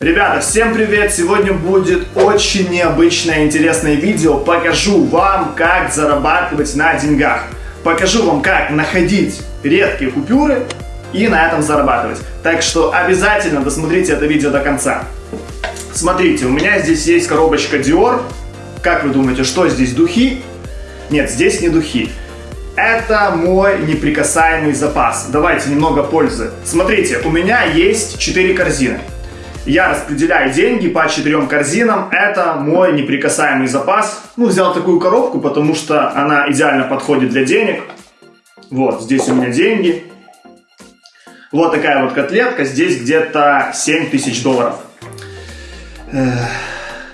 Ребята, всем привет! Сегодня будет очень необычное интересное видео. Покажу вам, как зарабатывать на деньгах. Покажу вам, как находить редкие купюры и на этом зарабатывать. Так что обязательно досмотрите это видео до конца. Смотрите, у меня здесь есть коробочка Dior. Как вы думаете, что здесь, духи? Нет, здесь не духи. Это мой неприкасаемый запас. Давайте немного пользы. Смотрите, у меня есть 4 корзины. Я распределяю деньги по четырем корзинам. Это мой неприкасаемый запас. Ну, взял такую коробку, потому что она идеально подходит для денег. Вот, здесь у меня деньги. Вот такая вот котлетка. Здесь где-то 7 тысяч долларов.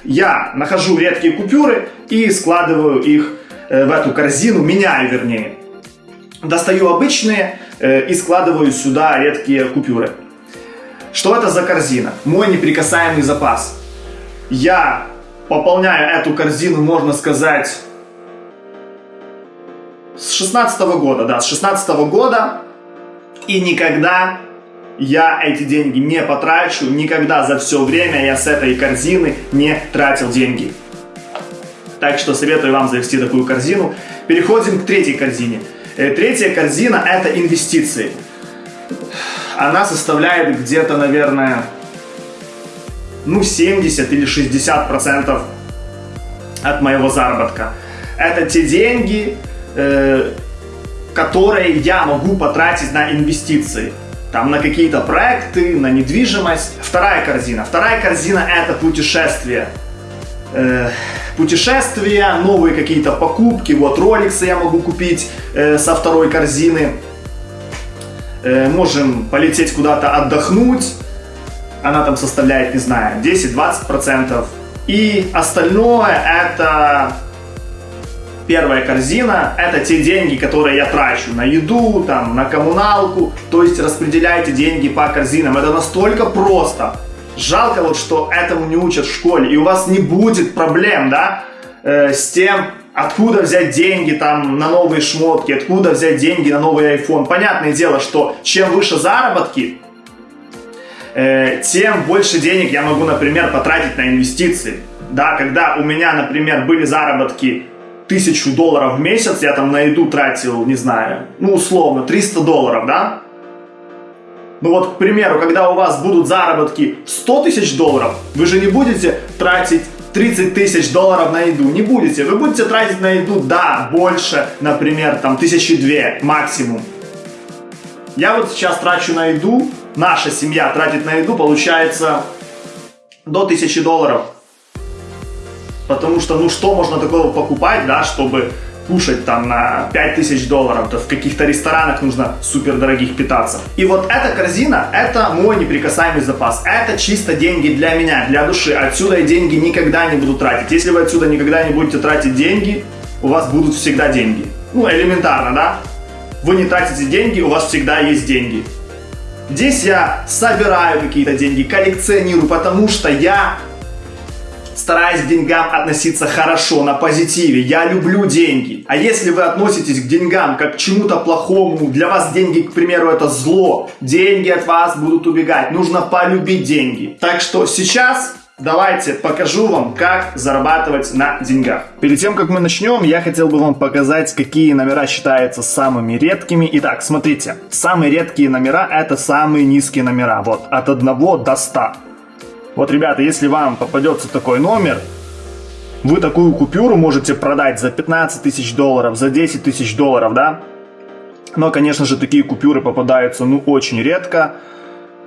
Я нахожу редкие купюры и складываю их э, в эту корзину, меняю вернее. Достаю обычные э, и складываю сюда редкие купюры. Что это за корзина? Мой неприкасаемый запас. Я пополняю эту корзину, можно сказать, с 16 -го года, да, с 16 -го года. И никогда я эти деньги не потрачу, никогда за все время я с этой корзины не тратил деньги. Так что советую вам завести такую корзину. Переходим к третьей корзине. Э, третья корзина это инвестиции она составляет где-то, наверное, ну 70 или 60 процентов от моего заработка. Это те деньги, э, которые я могу потратить на инвестиции. Там на какие-то проекты, на недвижимость. Вторая корзина. Вторая корзина это путешествие. Э, путешествия, новые какие-то покупки. Вот роликсы я могу купить э, со второй корзины. Э, можем полететь куда-то отдохнуть, она там составляет, не знаю, 10-20%. И остальное это первая корзина, это те деньги, которые я трачу на еду, там, на коммуналку, то есть распределяйте деньги по корзинам. Это настолько просто. Жалко вот, что этому не учат в школе, и у вас не будет проблем, да, э, с тем, откуда взять деньги там на новые шмотки, откуда взять деньги на новый iPhone. Понятное дело, что чем выше заработки, э, тем больше денег я могу, например, потратить на инвестиции. Да, когда у меня, например, были заработки тысячу долларов в месяц, я там на еду тратил, не знаю, ну, условно, 300 долларов, да? Ну вот, к примеру, когда у вас будут заработки 100 тысяч долларов, вы же не будете тратить 30 тысяч долларов на еду. Не будете. Вы будете тратить на еду, да, больше, например, там, тысячи две максимум. Я вот сейчас трачу на еду, наша семья тратит на еду, получается, до тысячи долларов. Потому что, ну, что можно такого покупать, да, чтобы кушать там на 5000 долларов, то в каких-то ресторанах нужно супер дорогих питаться. И вот эта корзина, это мой неприкасаемый запас. Это чисто деньги для меня, для души. Отсюда я деньги никогда не буду тратить. Если вы отсюда никогда не будете тратить деньги, у вас будут всегда деньги. Ну, элементарно, да? Вы не тратите деньги, у вас всегда есть деньги. Здесь я собираю какие-то деньги, коллекционирую, потому что я стараюсь к деньгам относиться хорошо, на позитиве. Я люблю деньги. А если вы относитесь к деньгам как к чему-то плохому, для вас деньги, к примеру, это зло, деньги от вас будут убегать. Нужно полюбить деньги. Так что сейчас Давайте покажу вам, как зарабатывать на деньгах. Перед тем, как мы начнем, я хотел бы вам показать, какие номера считаются самыми редкими. Итак, смотрите, самые редкие номера это самые низкие номера. Вот, от 1 до 100. Вот, ребята, если вам попадется такой номер, вы такую купюру можете продать за 15 тысяч долларов, за 10 тысяч долларов, да? Но, конечно же, такие купюры попадаются, ну, очень редко.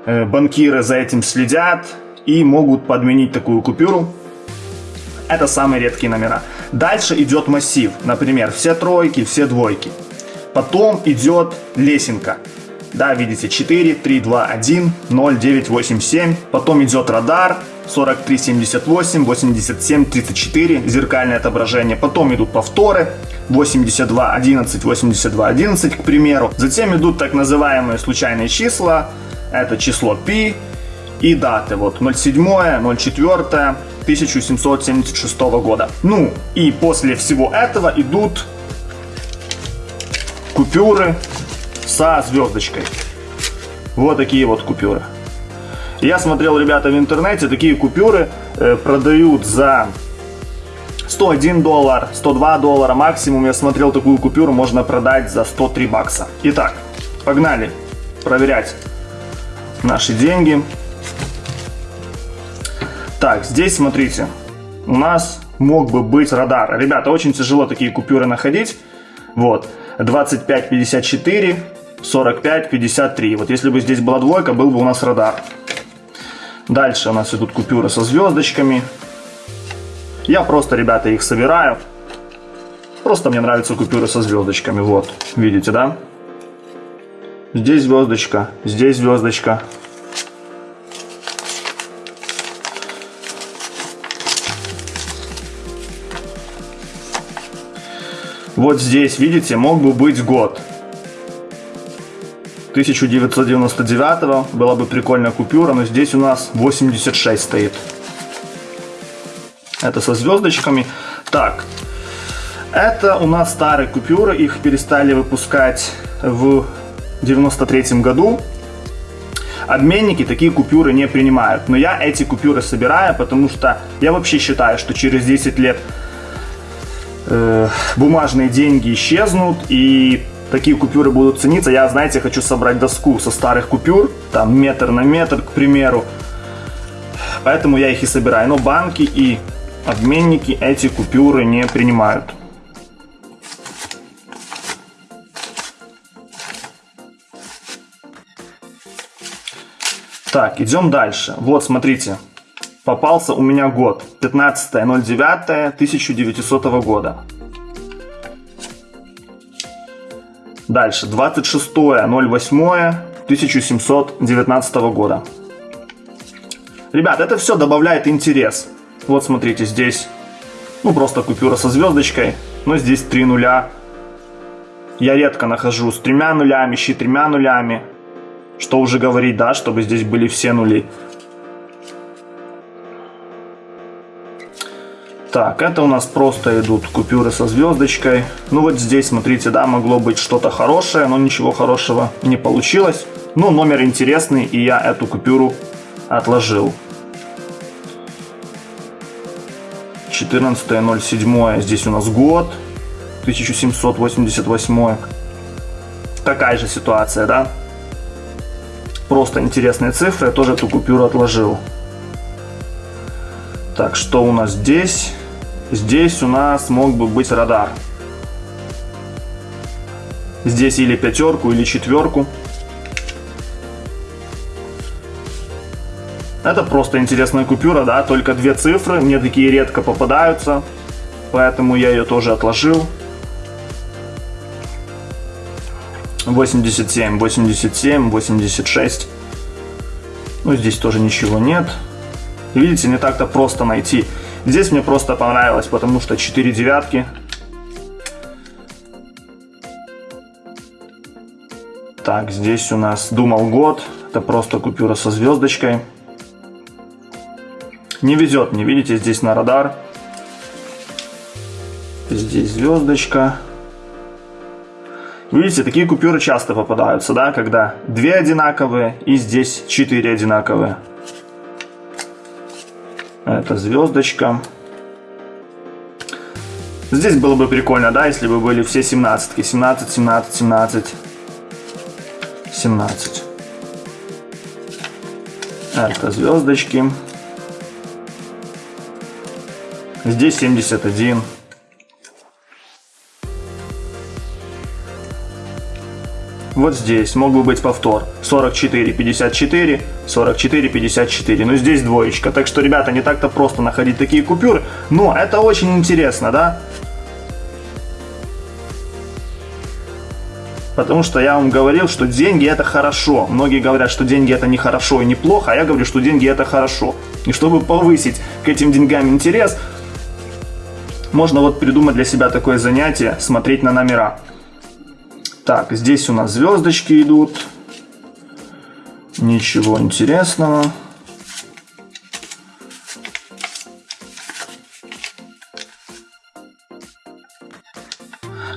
Э, банкиры за этим следят и могут подменить такую купюру. Это самые редкие номера. Дальше идет массив, например, все тройки, все двойки. Потом идет лесенка. Да, видите, 4, 3, 2, 1, 0, 9, 8, 7. Потом идет радар, 43, 78, 87, 34, зеркальное отображение. Потом идут повторы, 82, 11, 82, 11, к примеру. Затем идут так называемые случайные числа, это число π и даты, вот 07, 04, 1776 года. Ну, и после всего этого идут купюры со звездочкой. Вот такие вот купюры. Я смотрел, ребята, в интернете, такие купюры э, продают за 101 доллар, 102 доллара максимум. Я смотрел такую купюру, можно продать за 103 бакса. Итак, погнали проверять наши деньги. Так, здесь смотрите, у нас мог бы быть радар. Ребята, очень тяжело такие купюры находить. Вот, 25-54, 45-53. Вот если бы здесь была двойка, был бы у нас радар. Дальше у нас идут купюры со звездочками. Я просто, ребята, их собираю. Просто мне нравятся купюры со звездочками. Вот, видите, да? Здесь звездочка, здесь звездочка. Вот здесь, видите, мог бы быть год. 1999 была бы прикольная купюра, но здесь у нас 86 стоит. Это со звездочками. Так, это у нас старые купюры, их перестали выпускать в 93 году. Обменники такие купюры не принимают. Но я эти купюры собираю, потому что я вообще считаю, что через 10 лет э, бумажные деньги исчезнут и такие купюры будут цениться. Я, знаете, хочу собрать доску со старых купюр, там метр на метр, к примеру. Поэтому я их и собираю. Но банки и обменники эти купюры не принимают. Так, идем дальше. Вот, смотрите. Попался у меня год. 15.09.1900 года. Дальше. 26.08.1719 года. Ребят, это все добавляет интерес. Вот смотрите, здесь, ну просто купюра со звездочкой, но здесь три нуля. Я редко нахожу с тремя нулями, с четырьмя нулями. Что уже говорить, да, чтобы здесь были все нули. Так, это у нас просто идут купюры со звездочкой. Ну вот здесь, смотрите, да, могло быть что-то хорошее, но ничего хорошего не получилось. Ну, номер интересный, и я эту купюру отложил. 14.07, здесь у нас год, 1788. Такая же ситуация, да? Просто интересные цифры, я тоже эту купюру отложил. Так, что у нас здесь? Здесь у нас мог бы быть радар. Здесь или пятерку, или четверку. Это просто интересная купюра, да, только две цифры, мне такие редко попадаются, поэтому я ее тоже отложил. 87, 87, 86. Ну, здесь тоже ничего нет. Видите, не так-то просто найти. Здесь мне просто понравилось, потому что 4 девятки. Так, здесь у нас думал год. Это просто купюра со звездочкой. Не везет мне, видите, здесь на радар. Здесь звездочка. Видите, такие купюры часто попадаются, да, когда две одинаковые и здесь четыре одинаковые. Это звездочка. Здесь было бы прикольно, да, если бы были все семнадцатки. 17, 17, 17. 17. Это звездочки. Здесь 71. Вот здесь мог бы быть повтор. 44, 54, 44, 54. Но здесь двоечка. Так что, ребята, не так-то просто находить такие купюры. Но это очень интересно, да? Потому что я вам говорил, что деньги это хорошо. Многие говорят, что деньги это не хорошо и не плохо, а я говорю, что деньги это хорошо. И чтобы повысить к этим деньгам интерес, можно вот придумать для себя такое занятие, смотреть на номера. Так, здесь у нас звездочки идут. Ничего интересного.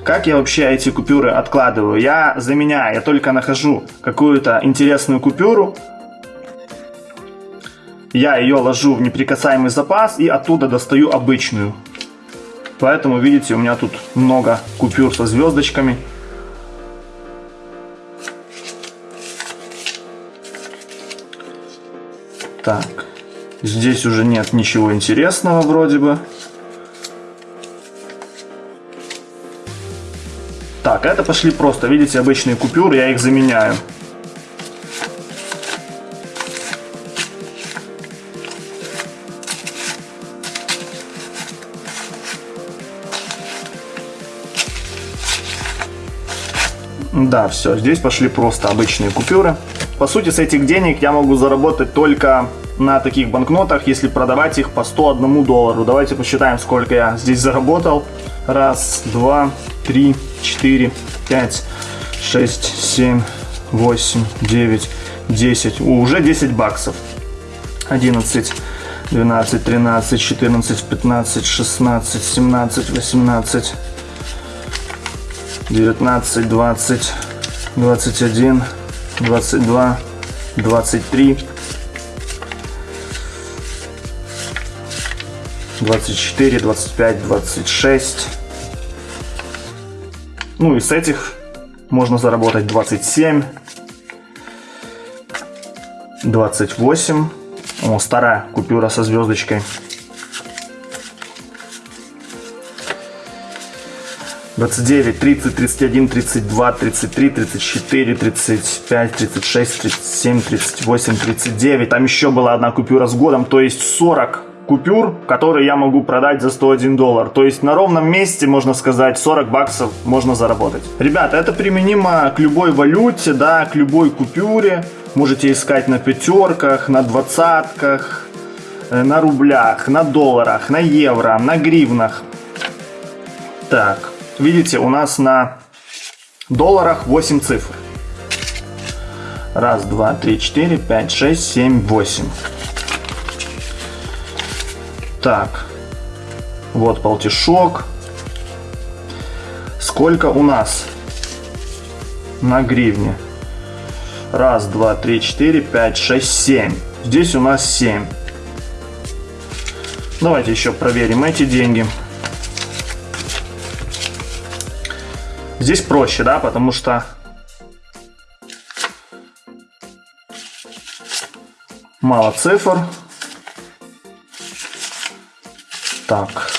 Как я вообще эти купюры откладываю? Я заменяю, я только нахожу какую-то интересную купюру, я ее ложу в неприкасаемый запас и оттуда достаю обычную. Поэтому, видите, у меня тут много купюр со звездочками. Здесь уже нет ничего интересного вроде бы. Так, это пошли просто, видите, обычные купюры, я их заменяю. Да, все, здесь пошли просто обычные купюры. По сути, с этих денег я могу заработать только на таких банкнотах, если продавать их по 101 доллару. Давайте посчитаем, сколько я здесь заработал. Раз, два, три, четыре, пять, шесть, семь, восемь, девять, десять. Уже 10 баксов. 11, 12, 13, 14, 15, 16, 17, 18, 19, 20, 21, 22, 23, 24, 25, 26. Ну и с этих можно заработать 27, 28. О, старая купюра со звездочкой. 29, 30, 31, 32, 33, 34, 35, 36, 37, 38, 39. Там еще была одна купюра с годом, то есть 40 купюр, которые я могу продать за 101 доллар. То есть на ровном месте, можно сказать, 40 баксов можно заработать. Ребята, это применимо к любой валюте, да, к любой купюре. Можете искать на пятерках, на двадцатках, э, на рублях, на долларах, на евро, на гривнах. Так, Видите, у нас на долларах 8 цифр. Раз, два, три, четыре, пять, шесть, семь, восемь. Так. Вот полтишок. Сколько у нас на гривне? Раз, два, три, четыре, пять, шесть, семь. Здесь у нас семь. Давайте еще проверим эти деньги. Здесь проще, да, потому что мало цифр. Так.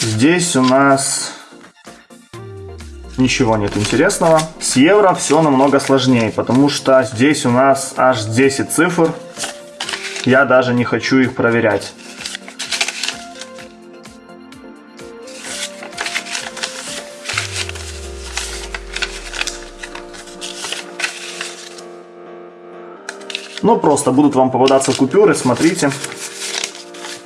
Здесь у нас ничего нет интересного. С евро все намного сложнее, потому что здесь у нас аж 10 цифр. Я даже не хочу их проверять. Ну, просто будут вам попадаться купюры, смотрите.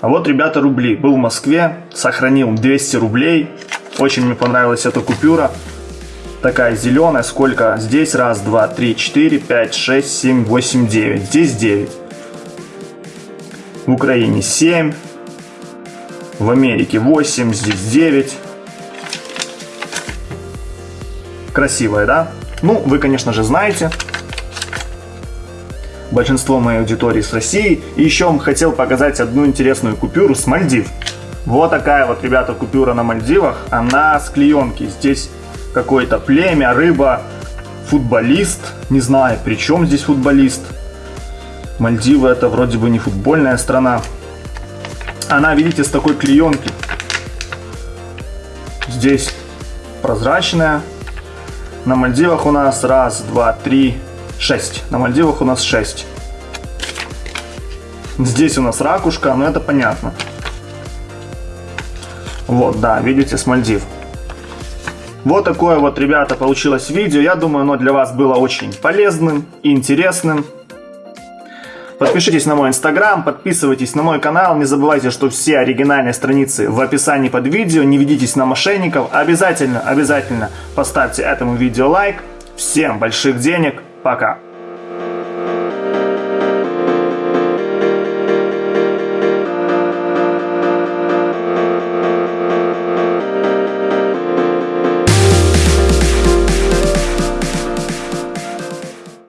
А вот, ребята, рубли. Был в Москве, сохранил 200 рублей. Очень мне понравилась эта купюра. Такая зеленая. Сколько здесь? Раз, два, три, четыре, пять, шесть, семь, восемь, девять. Здесь 9. В Украине 7. В Америке 8. Здесь 9. Красивая, да? Ну, вы, конечно же, знаете, большинство моей аудитории с России. И еще вам хотел показать одну интересную купюру с Мальдив. Вот такая вот, ребята, купюра на Мальдивах. Она с клеенки. Здесь какое-то племя, рыба, футболист. Не знаю, при чем здесь футболист. Мальдивы это вроде бы не футбольная страна. Она, видите, с такой клеенки. Здесь прозрачная. На Мальдивах у нас раз, два, три, 6. На Мальдивах у нас 6. Здесь у нас ракушка, но это понятно. Вот, да, видите, с Мальдив. Вот такое вот, ребята, получилось видео. Я думаю, оно для вас было очень полезным и интересным. Подпишитесь на мой инстаграм, подписывайтесь на мой канал. Не забывайте, что все оригинальные страницы в описании под видео. Не ведитесь на мошенников. Обязательно, обязательно поставьте этому видео лайк. Всем больших денег. Пока.